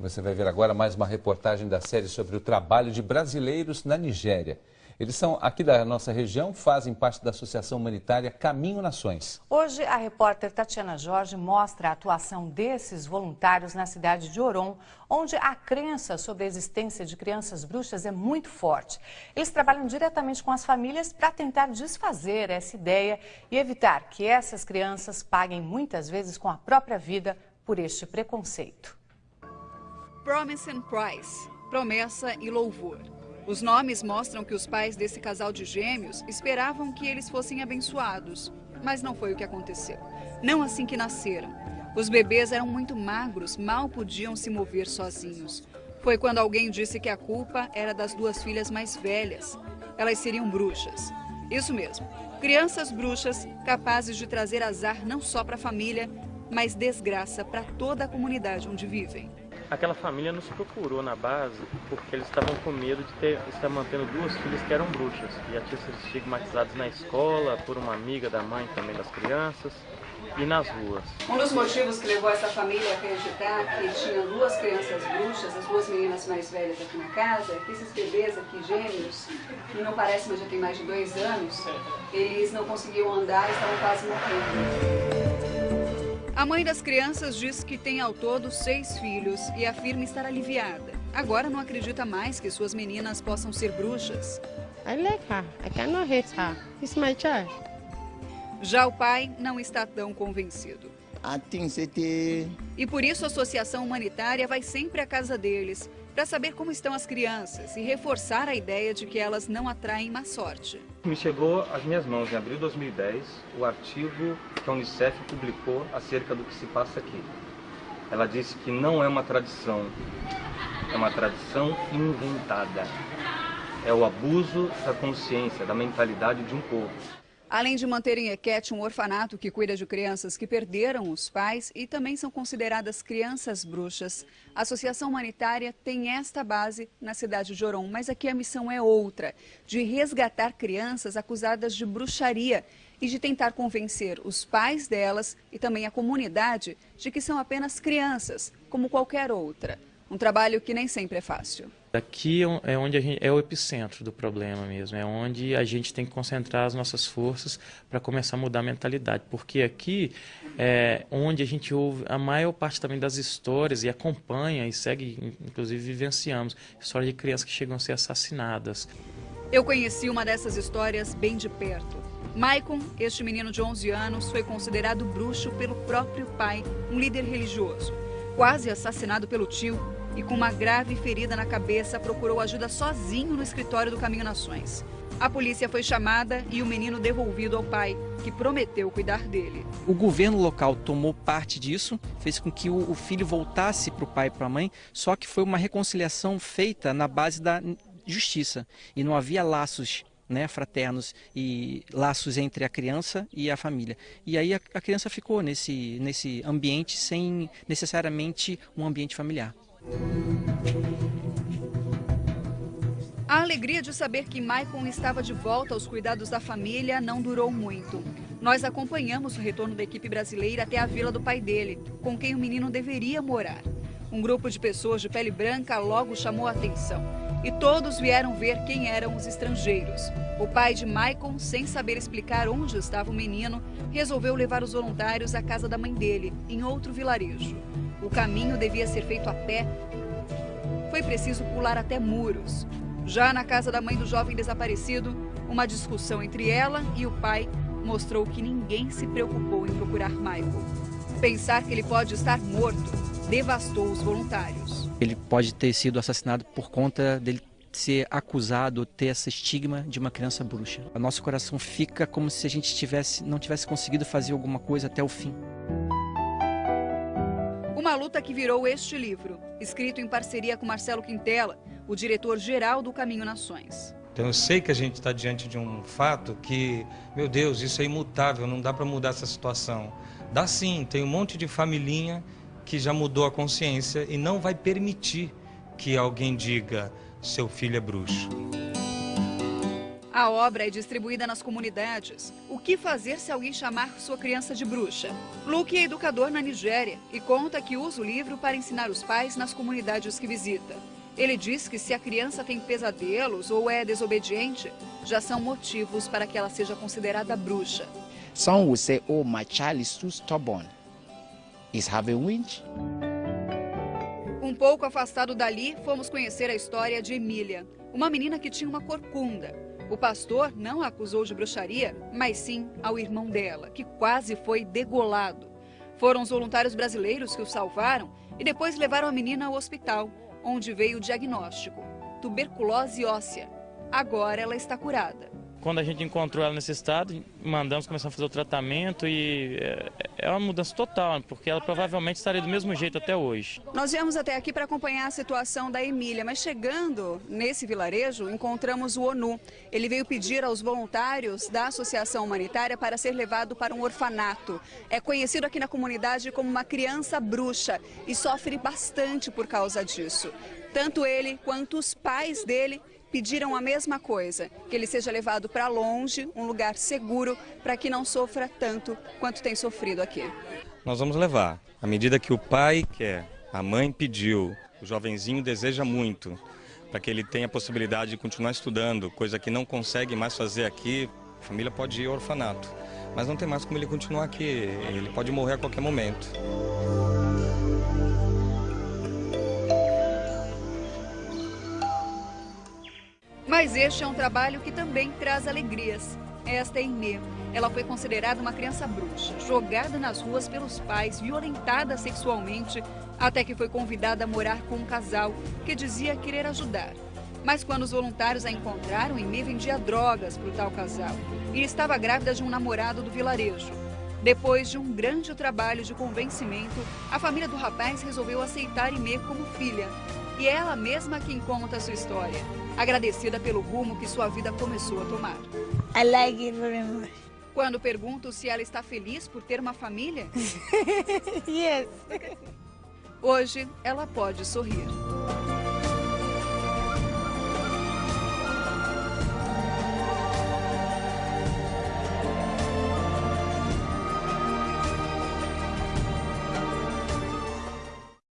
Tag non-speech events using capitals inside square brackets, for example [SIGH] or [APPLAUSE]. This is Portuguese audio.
Você vai ver agora mais uma reportagem da série sobre o trabalho de brasileiros na Nigéria. Eles são aqui da nossa região, fazem parte da Associação Humanitária Caminho Nações. Hoje, a repórter Tatiana Jorge mostra a atuação desses voluntários na cidade de Oron, onde a crença sobre a existência de crianças bruxas é muito forte. Eles trabalham diretamente com as famílias para tentar desfazer essa ideia e evitar que essas crianças paguem muitas vezes com a própria vida por este preconceito. Promise and Price, promessa e louvor. Os nomes mostram que os pais desse casal de gêmeos esperavam que eles fossem abençoados, mas não foi o que aconteceu. Não assim que nasceram. Os bebês eram muito magros, mal podiam se mover sozinhos. Foi quando alguém disse que a culpa era das duas filhas mais velhas. Elas seriam bruxas. Isso mesmo, crianças bruxas capazes de trazer azar não só para a família, mas desgraça para toda a comunidade onde vivem. Aquela família nos procurou na base porque eles estavam com medo de ter, estar mantendo duas filhas que eram bruxas. Já tinham sido estigmatizados na escola, por uma amiga da mãe também das crianças e nas ruas. Um dos motivos que levou essa família a acreditar que tinham duas crianças bruxas, as duas meninas mais velhas aqui na casa, é que esses bebês aqui, gêmeos, que não parece, mas já tem mais de dois anos, eles não conseguiam andar e estavam quase morrendo. A mãe das crianças diz que tem ao todo seis filhos e afirma estar aliviada. Agora não acredita mais que suas meninas possam ser bruxas. I like her. I cannot hate her. It's my child. Já o pai não está tão convencido. E por isso a Associação Humanitária vai sempre à casa deles para saber como estão as crianças e reforçar a ideia de que elas não atraem má sorte. Me chegou às minhas mãos em abril de 2010 o artigo que a Unicef publicou acerca do que se passa aqui. Ela disse que não é uma tradição, é uma tradição inventada. É o abuso da consciência, da mentalidade de um povo. Além de manter em Equete um orfanato que cuida de crianças que perderam os pais e também são consideradas crianças bruxas, a Associação Humanitária tem esta base na cidade de Oron, mas aqui a missão é outra, de resgatar crianças acusadas de bruxaria e de tentar convencer os pais delas e também a comunidade de que são apenas crianças, como qualquer outra. Um trabalho que nem sempre é fácil. Aqui é, é onde gente, é o epicentro do problema mesmo, é onde a gente tem que concentrar as nossas forças para começar a mudar a mentalidade, porque aqui é onde a gente ouve a maior parte também das histórias e acompanha e segue, inclusive vivenciamos, histórias de crianças que chegam a ser assassinadas. Eu conheci uma dessas histórias bem de perto. Maicon, este menino de 11 anos, foi considerado bruxo pelo próprio pai, um líder religioso quase assassinado pelo tio e com uma grave ferida na cabeça, procurou ajuda sozinho no escritório do Caminho Nações. A polícia foi chamada e o menino devolvido ao pai, que prometeu cuidar dele. O governo local tomou parte disso, fez com que o filho voltasse para o pai e para a mãe, só que foi uma reconciliação feita na base da justiça e não havia laços né, fraternos e laços entre a criança e a família. E aí a, a criança ficou nesse, nesse ambiente sem necessariamente um ambiente familiar. A alegria de saber que Maicon estava de volta aos cuidados da família não durou muito. Nós acompanhamos o retorno da equipe brasileira até a vila do pai dele, com quem o menino deveria morar. Um grupo de pessoas de pele branca logo chamou a atenção e todos vieram ver quem eram os estrangeiros. O pai de Maicon, sem saber explicar onde estava o menino, resolveu levar os voluntários à casa da mãe dele, em outro vilarejo. O caminho devia ser feito a pé. Foi preciso pular até muros. Já na casa da mãe do jovem desaparecido, uma discussão entre ela e o pai mostrou que ninguém se preocupou em procurar Michael. Pensar que ele pode estar morto devastou os voluntários. Ele pode ter sido assassinado por conta dele ser acusado, ter esse estigma de uma criança bruxa. O nosso coração fica como se a gente tivesse, não tivesse conseguido fazer alguma coisa até o fim. Uma luta que virou este livro, escrito em parceria com Marcelo Quintela, o diretor-geral do Caminho Nações. Então eu sei que a gente está diante de um fato que, meu Deus, isso é imutável, não dá para mudar essa situação. Dá sim, tem um monte de familhinha que já mudou a consciência e não vai permitir que alguém diga seu filho é bruxo. A obra é distribuída nas comunidades. O que fazer se alguém chamar sua criança de bruxa? Luke é educador na Nigéria e conta que usa o livro para ensinar os pais nas comunidades que visita. Ele diz que se a criança tem pesadelos ou é desobediente, já são motivos para que ela seja considerada bruxa. Some will say, oh, my child is too stubborn. Is having winch. Um pouco afastado dali, fomos conhecer a história de Emília, uma menina que tinha uma corcunda. O pastor não a acusou de bruxaria, mas sim ao irmão dela, que quase foi degolado. Foram os voluntários brasileiros que o salvaram e depois levaram a menina ao hospital, onde veio o diagnóstico: tuberculose óssea. Agora ela está curada. Quando a gente encontrou ela nesse estado, mandamos começar a fazer o tratamento e é, é uma mudança total, porque ela provavelmente estaria do mesmo jeito até hoje. Nós viemos até aqui para acompanhar a situação da Emília, mas chegando nesse vilarejo, encontramos o ONU. Ele veio pedir aos voluntários da Associação Humanitária para ser levado para um orfanato. É conhecido aqui na comunidade como uma criança bruxa e sofre bastante por causa disso. Tanto ele quanto os pais dele pediram a mesma coisa, que ele seja levado para longe, um lugar seguro, para que não sofra tanto quanto tem sofrido aqui. Nós vamos levar, à medida que o pai quer, a mãe pediu, o jovenzinho deseja muito, para que ele tenha a possibilidade de continuar estudando, coisa que não consegue mais fazer aqui, a família pode ir ao orfanato. Mas não tem mais como ele continuar aqui, ele pode morrer a qualquer momento. Mas este é um trabalho que também traz alegrias. Esta é Inê. Ela foi considerada uma criança bruxa, jogada nas ruas pelos pais, violentada sexualmente, até que foi convidada a morar com um casal que dizia querer ajudar. Mas quando os voluntários a encontraram, Inê vendia drogas para o tal casal e estava grávida de um namorado do vilarejo. Depois de um grande trabalho de convencimento, a família do rapaz resolveu aceitar Inê como filha. E é ela mesma quem conta a sua história agradecida pelo rumo que sua vida começou a tomar. I like it very much. Quando pergunto se ela está feliz por ter uma família, [LAUGHS] yes. Hoje ela pode sorrir.